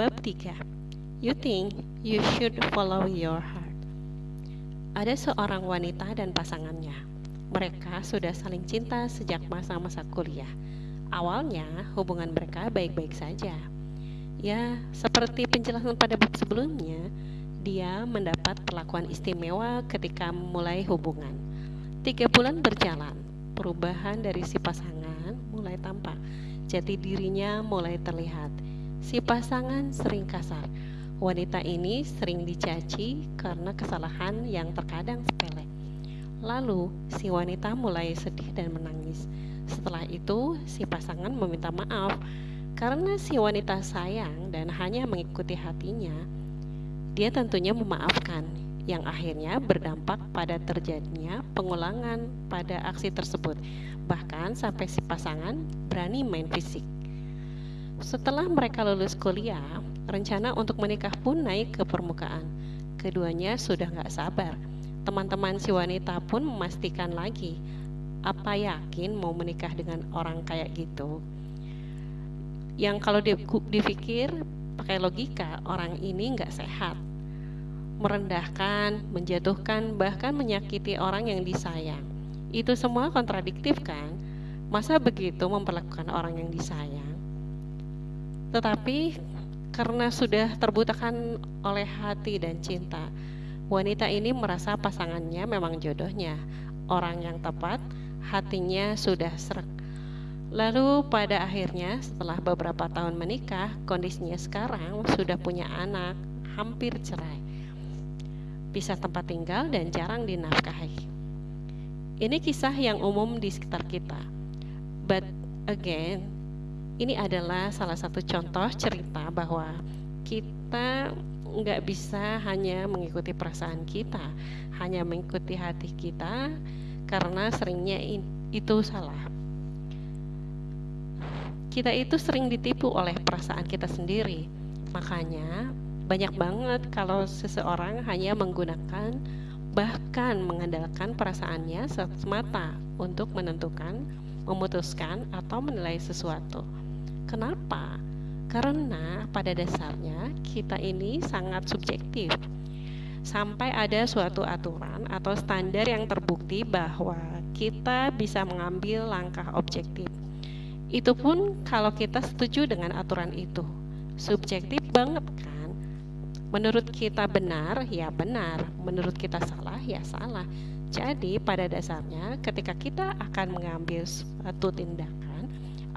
Bab 3 You think you should follow your heart. Ada seorang wanita dan pasangannya. Mereka sudah saling cinta sejak masa-masa kuliah. Awalnya hubungan mereka baik-baik saja. Ya, seperti penjelasan pada bab sebelumnya Dia mendapat perlakuan istimewa ketika memulai hubungan. Tiga bulan berjalan Perubahan dari si pasangan mulai tampak. Jati dirinya mulai terlihat Si pasangan sering kasar. Wanita ini sering dicaci karena kesalahan yang terkadang sepele. Lalu, si wanita mulai sedih dan menangis. Setelah itu, si pasangan meminta maaf karena si wanita sayang dan hanya mengikuti hatinya. Dia tentunya memaafkan, yang akhirnya berdampak pada terjadinya pengulangan pada aksi tersebut, bahkan sampai si pasangan berani main fisik. Setelah mereka lulus kuliah, rencana untuk menikah pun naik ke permukaan. Keduanya sudah nggak sabar. Teman-teman si wanita pun memastikan lagi, apa yakin mau menikah dengan orang kayak gitu? Yang kalau dipikir pakai logika, orang ini nggak sehat. Merendahkan, menjatuhkan, bahkan menyakiti orang yang disayang. Itu semua kontradiktif kan? Masa begitu memperlakukan orang yang disayang? Tetapi karena sudah terbutakan oleh hati dan cinta, wanita ini merasa pasangannya memang jodohnya, orang yang tepat, hatinya sudah serak. Lalu pada akhirnya setelah beberapa tahun menikah, kondisinya sekarang sudah punya anak, hampir cerai. Pisah tempat tinggal dan jarang dinafkahi. Ini kisah yang umum di sekitar kita. But again, ini adalah salah satu contoh cerita bahwa kita nggak bisa hanya mengikuti perasaan kita, hanya mengikuti hati kita karena seringnya itu salah. Kita itu sering ditipu oleh perasaan kita sendiri. Makanya banyak banget kalau seseorang hanya menggunakan bahkan mengandalkan perasaannya semata untuk menentukan, memutuskan atau menilai sesuatu. Kenapa? Karena pada dasarnya kita ini sangat subjektif. Sampai ada suatu aturan atau standar yang terbukti bahwa kita bisa mengambil langkah objektif. Itu pun kalau kita setuju dengan aturan itu. Subjektif banget kan? Menurut kita benar, ya benar. Menurut kita salah, ya salah. Jadi pada dasarnya ketika kita akan mengambil suatu tindakan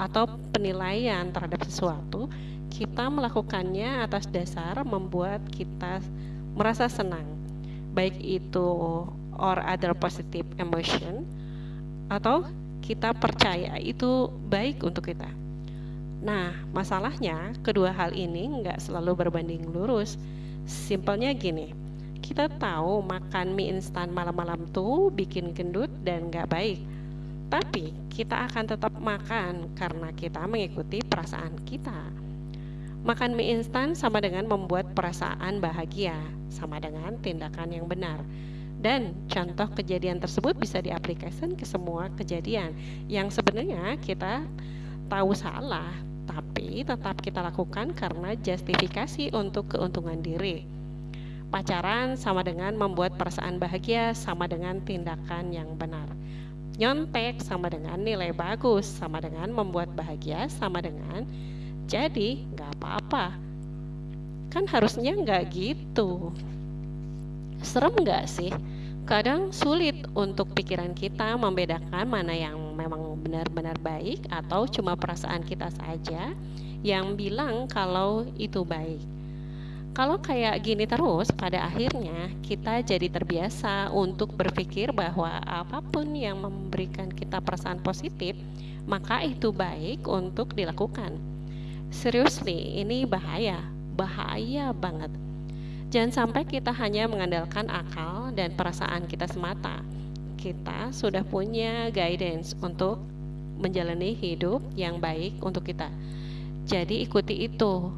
atau penilaian terhadap sesuatu, kita melakukannya atas dasar membuat kita merasa senang, baik itu or other positive emotion atau kita percaya itu baik untuk kita. Nah, masalahnya kedua hal ini nggak selalu berbanding lurus. Simpelnya gini, kita tahu makan mie instan malam-malam tuh bikin gendut dan nggak baik tapi kita akan tetap makan karena kita mengikuti perasaan kita. Makan mie instan sama dengan membuat perasaan bahagia, sama dengan tindakan yang benar. Dan contoh kejadian tersebut bisa diaplikasikan ke semua kejadian yang sebenarnya kita tahu salah, tapi tetap kita lakukan karena justifikasi untuk keuntungan diri. Pacaran sama dengan membuat perasaan bahagia, sama dengan tindakan yang benar nyontek sama dengan nilai bagus sama dengan membuat bahagia sama dengan jadi nggak apa-apa. Kan harusnya nggak gitu. Serem nggak sih? Kadang sulit untuk pikiran kita membedakan mana yang memang benar-benar baik atau cuma perasaan kita saja yang bilang kalau itu baik kalau kayak gini terus, pada akhirnya kita jadi terbiasa untuk berpikir bahwa apa pun yang memberikan kita perasaan positif, maka itu baik untuk dilakukan. Seriously, ini bahaya, bahaya banget. Jangan sampai kita hanya mengandalkan akal dan perasaan kita semata. Kita sudah punya guidance untuk menjalani hidup yang baik untuk kita. Jadi ikuti itu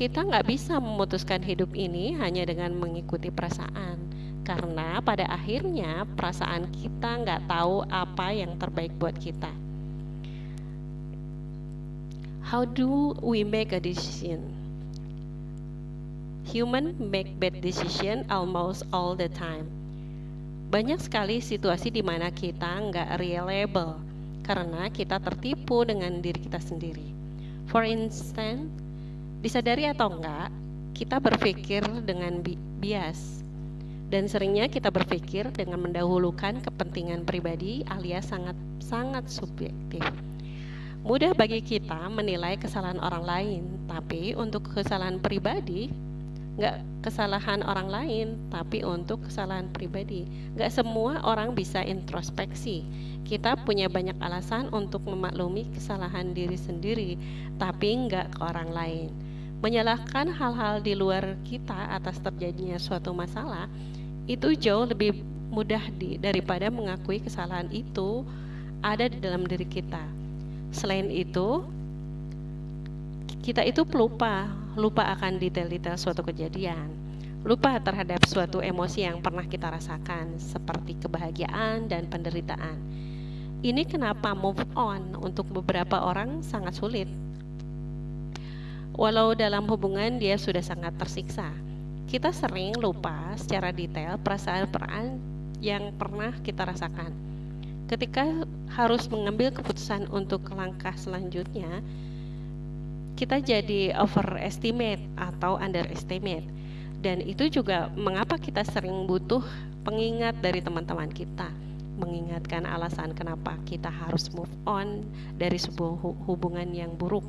kita nggak bisa memutuskan hidup ini hanya dengan mengikuti perasaan, karena pada akhirnya perasaan kita nggak tahu apa yang terbaik buat kita. How do we make a decision? Human make bad decision almost all the time. Banyak sekali situasi di mana kita nggak reliable karena kita tertipu dengan diri kita sendiri. For instance, disadari atau enggak, kita berpikir dengan bi bias. Dan seringnya kita berpikir dengan mendahulukan kepentingan pribadi alias sangat sangat subjektif. Mudah bagi kita menilai kesalahan orang lain, tapi untuk kesalahan pribadi nggak kesalahan orang lain tapi untuk kesalahan pribadi. Nggak semua orang bisa introspeksi. Kita punya banyak alasan untuk memaklumi kesalahan diri sendiri tapi nggak ke orang lain menyalahkan hal-hal di luar kita atas terjadinya suatu masalah itu jauh lebih mudah di, daripada mengakui kesalahan itu ada di dalam diri kita selain itu kita itu pelupa lupa akan detail-detail suatu kejadian, lupa terhadap suatu emosi yang pernah kita rasakan, seperti kebahagiaan dan penderitaan. Ini kenapa move on untuk beberapa orang sangat sulit. Walau dalam hubungan dia sudah sangat tersiksa, kita sering lupa secara detail perasaan-perasaan yang pernah kita rasakan. Ketika harus mengambil keputusan untuk langkah selanjutnya, kita jadi overestimate atau underestimate. Dan itu juga mengapa kita sering butuh pengingat dari teman-teman kita, mengingatkan alasan kenapa kita harus move on dari sebuah hubungan yang buruk.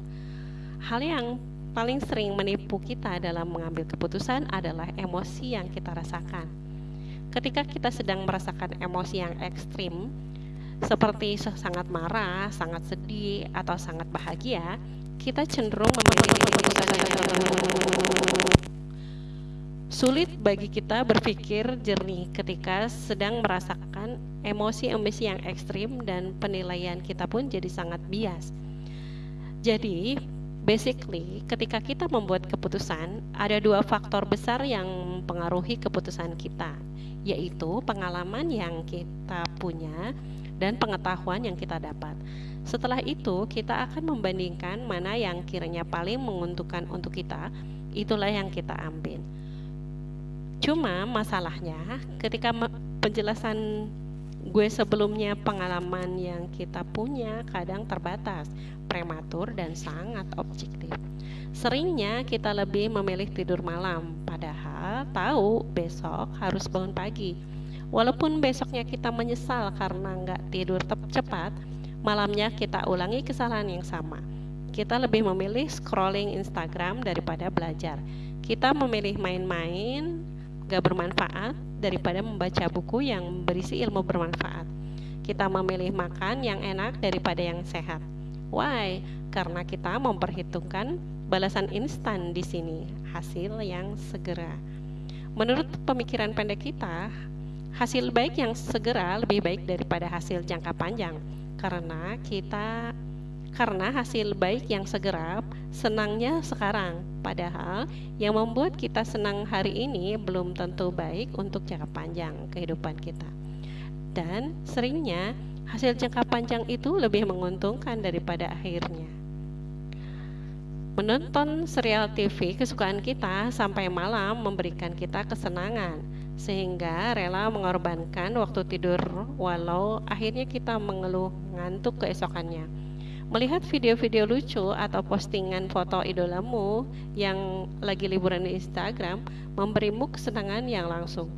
Hal yang paling sering menipu kita dalam mengambil keputusan adalah emosi yang kita rasakan. Ketika kita sedang merasakan emosi yang ekstrim, seperti sangat marah, sangat sedih, atau sangat bahagia, kita cenderung memilih keputusan yang Sulit bagi kita berpikir jernih ketika sedang merasakan emosi-emosi yang ekstrim dan penilaian kita pun jadi sangat bias. Jadi, basically ketika kita membuat keputusan, ada dua faktor besar yang mempengaruhi keputusan kita, yaitu pengalaman yang kita punya dan pengetahuan yang kita dapat. Setelah itu, kita akan membandingkan mana yang kiranya paling menguntungkan untuk kita, itulah yang kita ambil. Cuma masalahnya, ketika penjelasan gue sebelumnya pengalaman yang kita punya kadang terbatas, prematur, dan sangat objektif. Seringnya kita lebih memilih tidur malam, padahal tahu besok harus bangun pagi. Walaupun besoknya kita menyesal karena nggak tidur cepat, malamnya kita ulangi kesalahan yang sama. Kita lebih memilih scrolling Instagram daripada belajar. Kita memilih main-main gak bermanfaat daripada membaca buku yang berisi ilmu bermanfaat. Kita memilih makan yang enak daripada yang sehat. Why? Karena kita memperhitungkan balasan instan di sini, hasil yang segera. Menurut pemikiran pendek kita, hasil baik yang segera lebih baik daripada hasil jangka panjang karena kita karena hasil baik yang segera senangnya sekarang. Padahal yang membuat kita senang hari ini belum tentu baik untuk jangka panjang kehidupan kita. Dan seringnya hasil jangka panjang itu lebih menguntungkan daripada akhirnya. Menonton serial TV kesukaan kita sampai malam memberikan kita kesenangan sehingga rela mengorbankan waktu tidur walau akhirnya kita mengeluh ngantuk keesokannya. Melihat video-video lucu atau postingan foto idolamu yang lagi liburan di Instagram memberimu kesenangan yang langsung.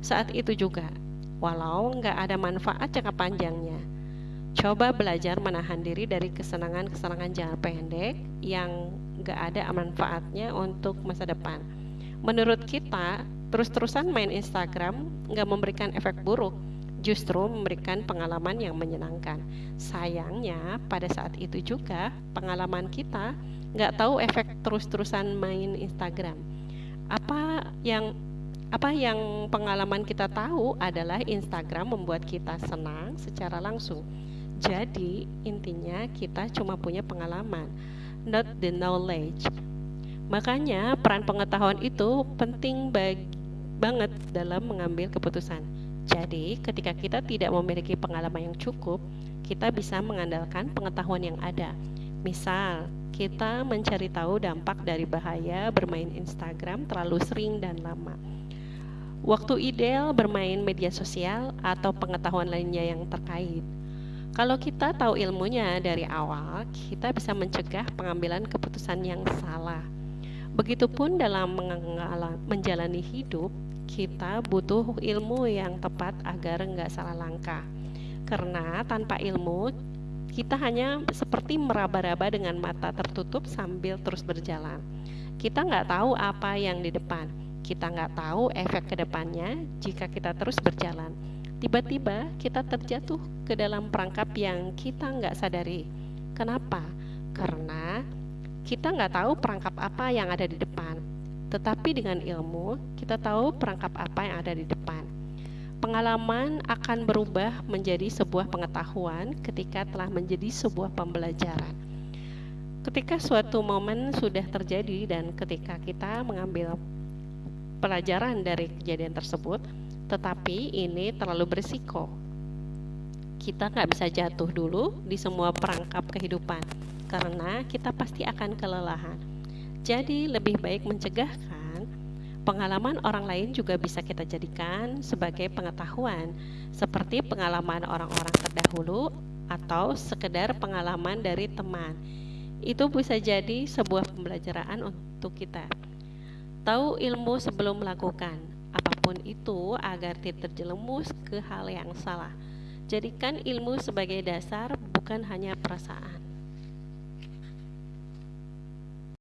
Saat itu juga, walau nggak ada manfaat jangka panjangnya, coba belajar menahan diri dari kesenangan-kesenangan jangka pendek yang nggak ada manfaatnya untuk masa depan. Menurut kita, Terus-terusan main Instagram nggak memberikan efek buruk, justru memberikan pengalaman yang menyenangkan. Sayangnya pada saat itu juga pengalaman kita nggak tahu efek terus-terusan main Instagram. Apa yang apa yang pengalaman kita tahu adalah Instagram membuat kita senang secara langsung. Jadi intinya kita cuma punya pengalaman, not the knowledge. Makanya peran pengetahuan itu penting bagi banget dalam mengambil keputusan. Jadi, ketika kita tidak memiliki pengalaman yang cukup, kita bisa mengandalkan pengetahuan yang ada. Misal, kita mencari tahu dampak dari bahaya bermain Instagram terlalu sering dan lama. Waktu ideal bermain media sosial atau pengetahuan lainnya yang terkait. Kalau kita tahu ilmunya dari awal, kita bisa mencegah pengambilan keputusan yang salah. Begitupun dalam menjalani hidup, kita butuh ilmu yang tepat agar nggak salah langkah. Karena tanpa ilmu, kita hanya seperti meraba-raba dengan mata tertutup sambil terus berjalan. Kita nggak tahu apa yang di depan. Kita nggak tahu efek ke depannya jika kita terus berjalan. Tiba-tiba kita terjatuh ke dalam perangkap yang kita nggak sadari. Kenapa? Karena kita nggak tahu perangkap apa yang ada di depan. Tetapi dengan ilmu, kita tahu perangkap apa yang ada di depan Pengalaman akan berubah menjadi sebuah pengetahuan ketika telah menjadi sebuah pembelajaran. Ketika suatu momen sudah terjadi dan ketika kita mengambil pelajaran dari kejadian tersebut, tetapi ini terlalu berisiko. Kita nggak bisa jatuh dulu di semua perangkap kehidupan karena kita pasti akan kelelahan. Jadi lebih baik mencegah Pengalaman orang lain juga bisa kita jadikan sebagai pengetahuan, seperti pengalaman orang-orang terdahulu atau sekedar pengalaman dari teman. Itu bisa jadi sebuah pembelajaran untuk kita. Tahu ilmu sebelum melakukan apa pun itu agar tidak terjerumus ke hal yang salah. Jadikan ilmu sebagai dasar, bukan hanya perasaan.